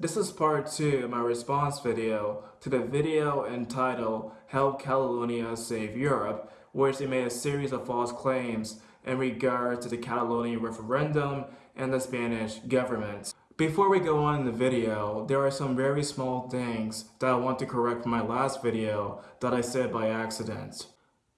This is part 2 of my response video to the video entitled Help Catalonia Save Europe, which they made a series of false claims in regard to the Catalonia referendum and the Spanish government. Before we go on in the video, there are some very small things that I want to correct from my last video that I said by accident.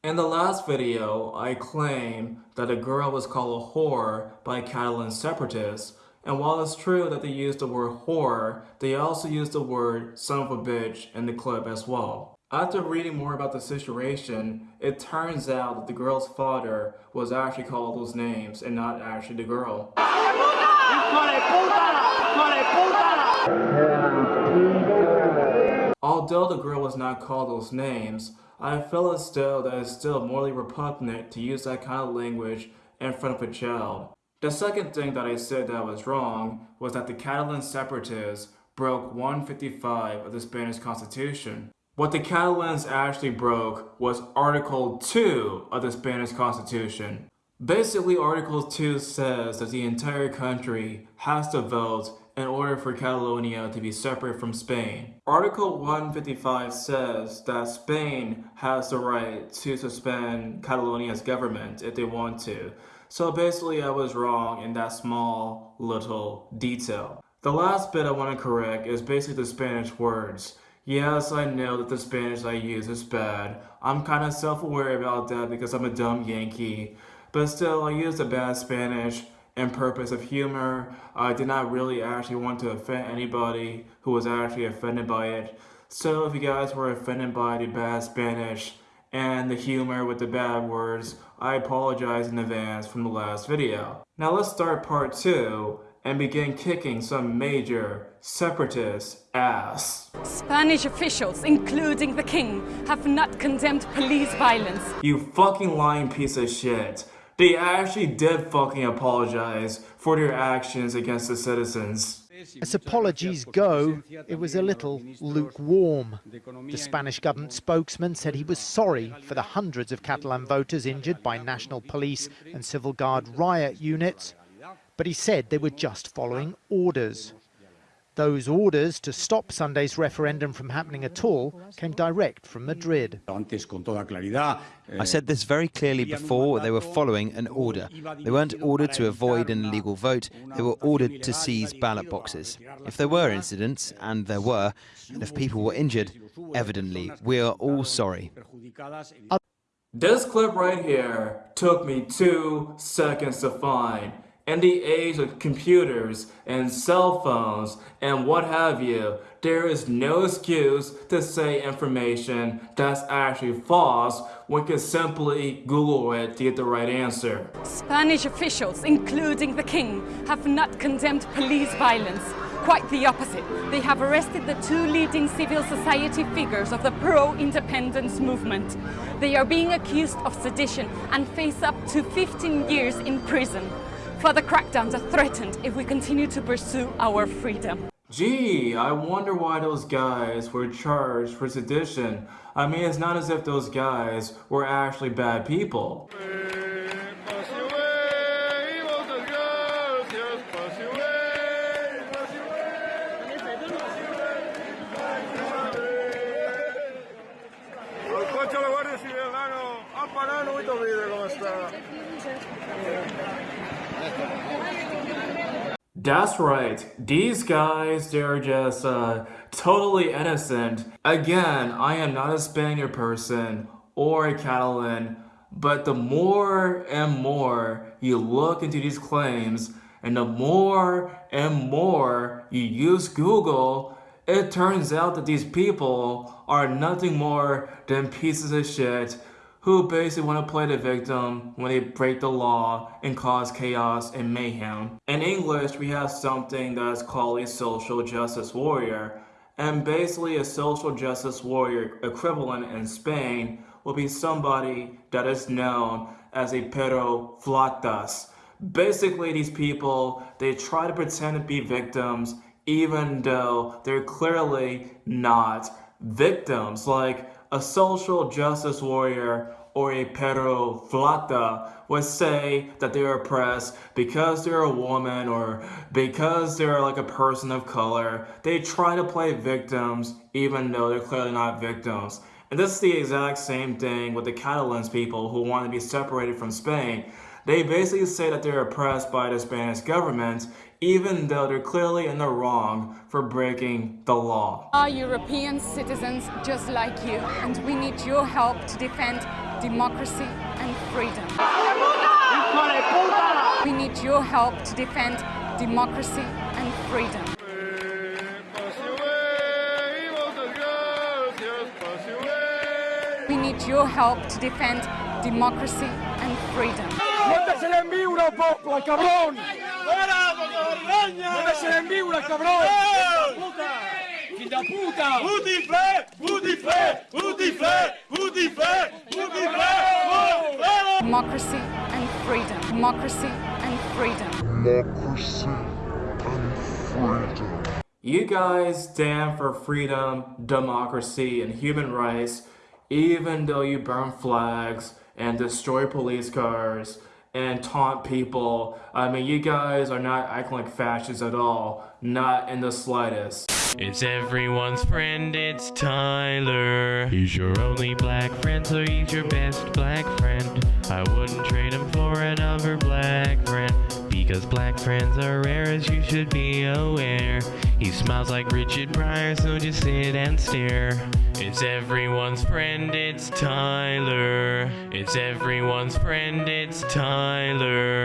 In the last video, I claimed that a girl was called a whore by Catalan separatists, and while it's true that they used the word whore, they also used the word son of a bitch in the clip as well. After reading more about the situation, it turns out that the girl's father was actually called those names and not actually the girl. Although the girl was not called those names, I feel as though that it's still morally repugnant to use that kind of language in front of a child. The second thing that I said that was wrong was that the Catalan separatists broke 155 of the Spanish Constitution. What the Catalans actually broke was Article 2 of the Spanish Constitution. Basically, Article 2 says that the entire country has to vote in order for Catalonia to be separate from Spain. Article 155 says that Spain has the right to suspend Catalonia's government if they want to. So basically I was wrong in that small little detail. The last bit I want to correct is basically the Spanish words. Yes, I know that the Spanish I use is bad. I'm kind of self-aware about that because I'm a dumb Yankee. But still, I use the bad Spanish in purpose of humor. I did not really actually want to offend anybody who was actually offended by it. So if you guys were offended by the bad Spanish and the humor with the bad words, I apologize in advance from the last video. Now let's start part 2 and begin kicking some major separatist ass. Spanish officials, including the king, have not condemned police violence. You fucking lying piece of shit. They actually did fucking apologize for their actions against the citizens. As apologies go, it was a little lukewarm. The Spanish government spokesman said he was sorry for the hundreds of Catalan voters injured by national police and civil guard riot units, but he said they were just following orders. Those orders to stop Sunday's referendum from happening at all came direct from Madrid. I said this very clearly before, they were following an order. They weren't ordered to avoid an illegal vote, they were ordered to seize ballot boxes. If there were incidents, and there were, and if people were injured, evidently, we are all sorry. This clip right here took me two seconds to find. In the age of computers and cell phones and what have you, there is no excuse to say information that's actually false when can simply Google it to get the right answer. Spanish officials, including the king, have not condemned police violence. Quite the opposite. They have arrested the two leading civil society figures of the pro-independence movement. They are being accused of sedition and face up to 15 years in prison. Further crackdowns are threatened if we continue to pursue our freedom. Gee, I wonder why those guys were charged for sedition. I mean, it's not as if those guys were actually bad people. That's right. These guys, they're just uh, totally innocent. Again, I am not a Spaniard person or a Catalan, but the more and more you look into these claims, and the more and more you use Google, it turns out that these people are nothing more than pieces of shit who basically want to play the victim when they break the law and cause chaos and mayhem. In English, we have something that is called a social justice warrior. And basically a social justice warrior equivalent in Spain will be somebody that is known as a perroflautas. Basically, these people, they try to pretend to be victims even though they're clearly not victims. Like, a social justice warrior or a perro flata would say that they're oppressed because they're a woman or because they're like a person of color. They try to play victims even though they're clearly not victims. And this is the exact same thing with the Catalans people who want to be separated from Spain. They basically say that they're oppressed by the Spanish government even though they're clearly in the wrong for breaking the law. Are European citizens just like you and we need your help to defend democracy and freedom. We need your help to defend democracy and freedom. We need your help to defend democracy and freedom. Cabrón! cabrón! Democracy and freedom. Democracy and freedom. Democracy and freedom. You guys stand for freedom, democracy, and human rights, even though you burn flags and destroy police cars and taunt people. I mean, you guys are not acting like fascists at all. Not in the slightest. It's everyone's friend, it's Tyler. He's your only black friend, so he's your best black friend. I wouldn't trade him for another black friend. Because black friends are rare as you should be aware. He smiles like Richard Pryor, so just sit and stare. It's everyone's friend, it's Tyler. It's everyone's friend, it's Tyler.